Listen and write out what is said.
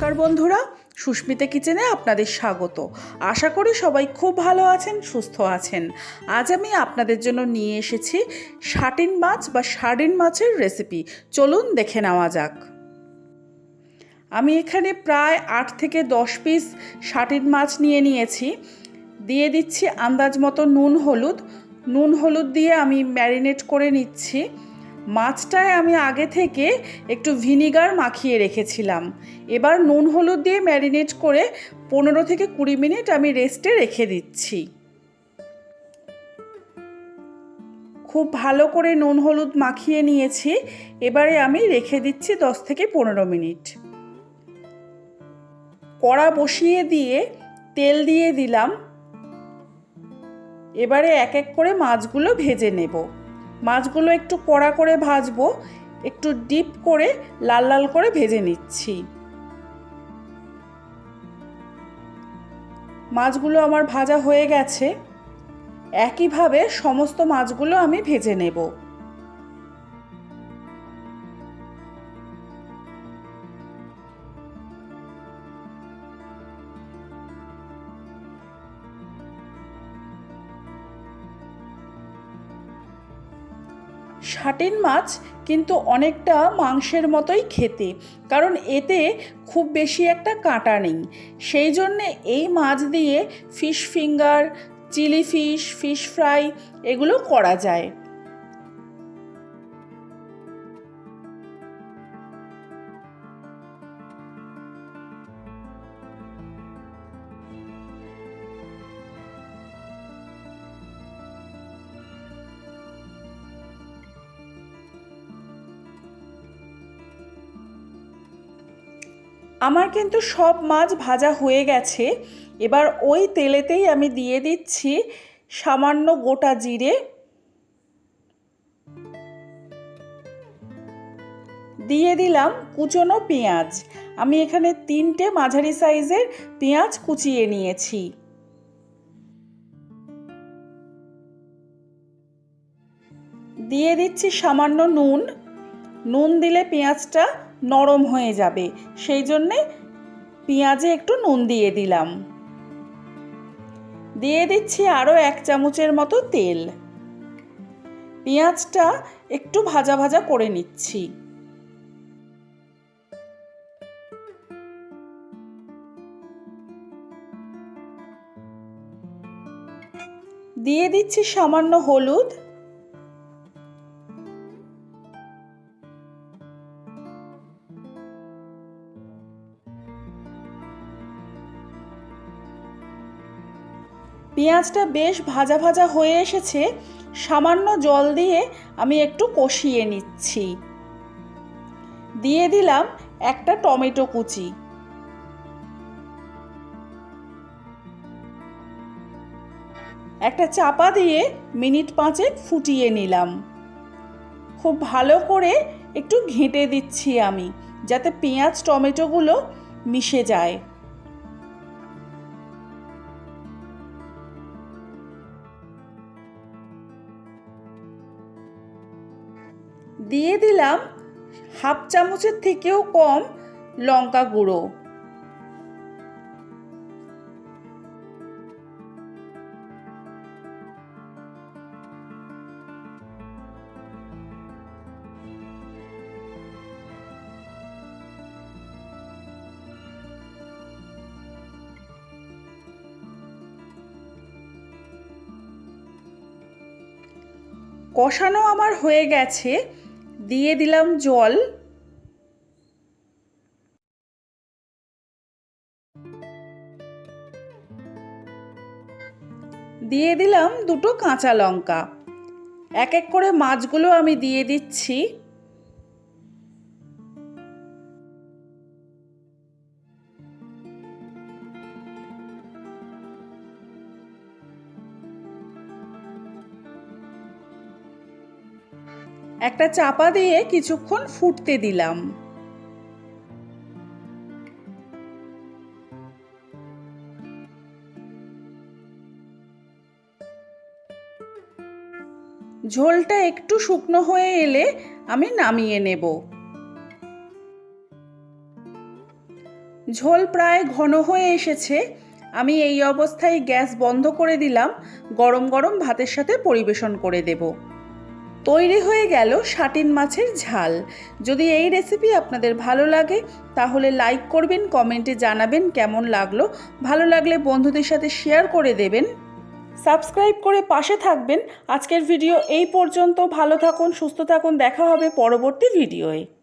নমস্কার বন্ধুরা, সুস্মিতা কিচেনে আপনাদের স্বাগত। আশা করি সবাই খুব ভালো আছেন, সুস্থ আছেন। আজ আমি আপনাদের জন্য নিয়ে এসেছি শাটিন মাছ বা সার্ডিন মাছের রেসিপি চলুন দেখে নেওয়া যাক। আমি এখানে প্রায় আট থেকে দশ পিস শাটিন মাছ নিয়ে নিয়েছি। দিয়ে দিচ্ছি আন্দাজ মতো নুন, হলুদ। নুন, হলুদ দিয়ে আমি ম্যারিনেট করে নিচ্ছি। মাছটায় আমি আগে থেকে একটু ভিনিগার মাখিয়ে রেখেছিলাম। এবার নুন হলুদ দিয়ে ম্যারিনেট করে পনেরো থেকে কুড়ি মিনিট আমি রেস্টে রেখে দিচ্ছি। খুব ভালো করে নুন হলুদ মাখিয়ে নিয়েছি। এবারে আমি রেখে দিচ্ছি দশ থেকে পনেরো মিনিট। কড়া বসিয়ে দিয়ে তেল দিয়ে দিলাম। এবারে এক এক করে মাছগুলো ভেজে নেব। মাছগুলো একটু কড়া করে ভাজবো, একটু ডিপ করে লাল লাল করে ভেজে নিচ্ছি। মাছগুলো আমার ভাজা হয়ে গেছে। একইভাবে সমস্ত মাছগুলো আমি ভেজে নেব। শাটিন মাছ কিন্তু অনেকটা মাংসের মতোই খেতে, কারণ এতে খুব বেশি একটা কাঁটা নেই। সেই জন্যে এই মাছ দিয়ে fish finger, chilli fish fish fry এগুলো করা যায়। আমার কিন্তু সব মাছ ভাজা হয়ে গেছে। এবার ওই তেলেতেই আমি দিয়ে দিচ্ছি সামান্য গোটা জিরে। দিয়ে দিলাম কুচনো পেঁয়াজ। আমি এখানে তিনটে মাঝারি সাইজের পেঁয়াজ কুচিয়ে নিয়েছি। দিয়ে দিচ্ছি সামান্য নুন। নুন দিলে পেঁয়াজটা নরম হয়ে যাবে। সেই জন্যে পেঁয়াজে একটু নুন দিয়ে দিলাম। দিয়ে দিচ্ছি আরও এক চামচের মতো তেল। পেঁয়াজটা একটু ভাজা ভাজা করে নিচ্ছি। দিয়ে দিচ্ছি সামান্য হলুদ। পেঁয়াজটা বেশ ভাজা ভাজা হয়ে এসেছে, সামান্য জল দিয়ে আমি একটু কষিয়ে নিচ্ছি। দিয়ে দিলাম একটা টমেটো কুচি। একটা চাপা দিয়ে মিনিট পাঁচেক ফুটিয়ে নিলাম। খুব ভালো করে একটু ঘেঁটে দিচ্ছি আমি, যাতে পেঁয়াজ, টমেটোগুলো মিশে যায়। দিয়ে দিলাম হাফ চামচের থেকেও কম লঙ্কা গুঁড়ো। কষানো আমার হয়ে গেছে। দিয়ে দিলাম জল। দিয়ে দিলাম দুটো কাঁচা লঙ্কা। এক এক করে মাছগুলো আমি দিয়ে দিচ্ছি। একটা চাপা দিয়ে কিছুক্ষণ ফুটতে দিলাম। ঝোলটা একটু শুকনো হয়ে এলে আমি নামিয়ে নেব। ঝোল প্রায় ঘন হয়ে এসেছে, আমি এই অবস্থায় গ্যাস বন্ধ করে দিলাম, গরম গরম ভাতের সাথে পরিবেশন করে দেব। তৈরি হয়ে গেল শাটিন মাছের ঝাল। যদি এই রেসিপি আপনাদের ভালো লাগে, তাহলে লাইক করবেন কমেন্টে জানাবেন কেমন লাগল। ভালো লাগলে বন্ধুদের সাথে শেয়ার করে দেবেন। সাবস্ক্রাইব করে পাশে থাকবেন। আজকের ভিডিও এই পর্যন্ত। ভালো থাকুন, সুস্থ থাকুন। দেখা হবে পরবর্তী ভিডিওয়ে